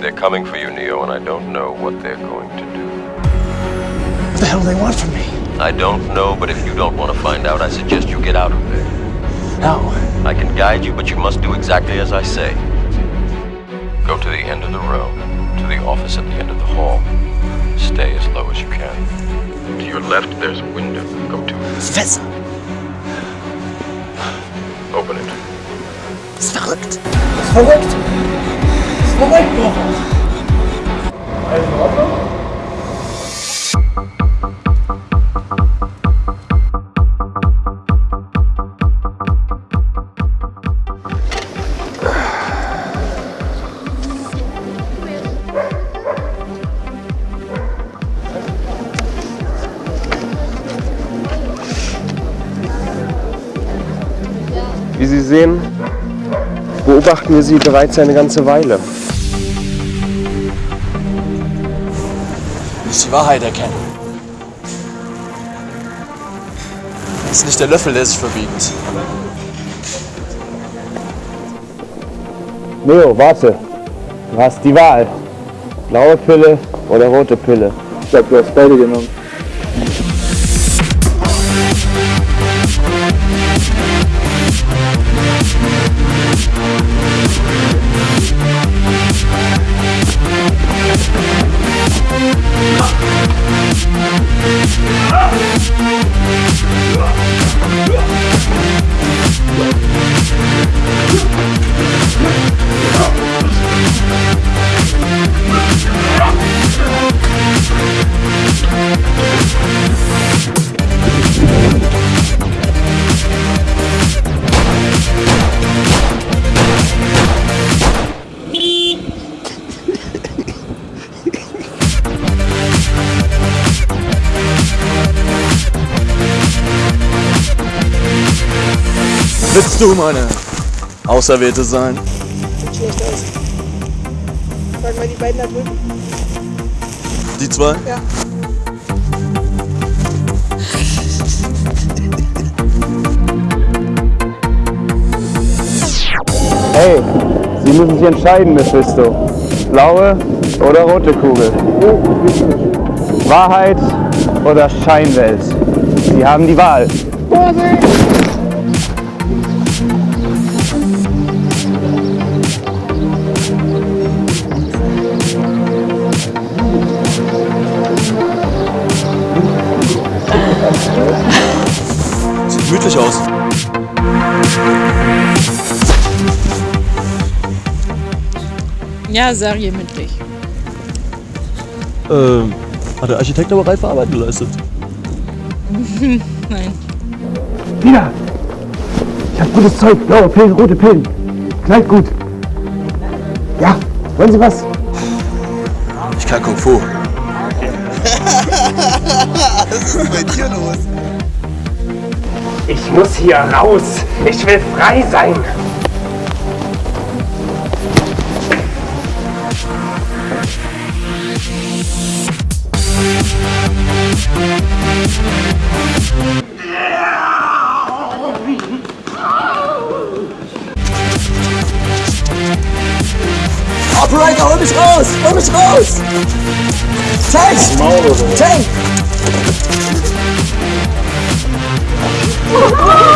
They're coming for you, Neo, and I don't know what they're going to do. What the hell do they want from me? I don't know, but if you don't want to find out, I suggest you get out of there. How? I can guide you, but you must do exactly as I say. Go to the end of the row, to the office at the end of the hall. Stay as low as you can. To your left, there's a window. Go to it. Fässer. Open it. Ist verrückt. Das verrückt. In Ordnung? Wie Sie sehen, beobachten wir sie bereits eine ganze Weile. Nicht die Wahrheit erkennen. Das ist nicht der Löffel, der sich verbiegt. Neo, warte. Du hast die Wahl. Blaue Pille oder rote Pille. Ich glaube, du hast beide genommen. Willst du meine Auserwählte sein? Sieht schlecht aus. Frag mal die beiden da drüben. Die zwei? Ja. Hey, Sie müssen sich entscheiden, Mephisto. Blaue oder rote Kugel? Wahrheit oder Scheinwelt? Sie haben die Wahl. Sieht gemütlich aus. Ja, serienmündlich. Ähm, hat der Architekt aber reife Arbeit geleistet. Nein. Wieder! Ich hab gutes Zeug. Blaue Pillen, rote Pillen. Knallt gut. Ja, wollen Sie was? Ich kann Kung Fu. Was ist bei dir los? Ich muss hier raus. Ich will frei sein. Operator, hol mich raus! Hol mich raus! Tank! Tank! Ah.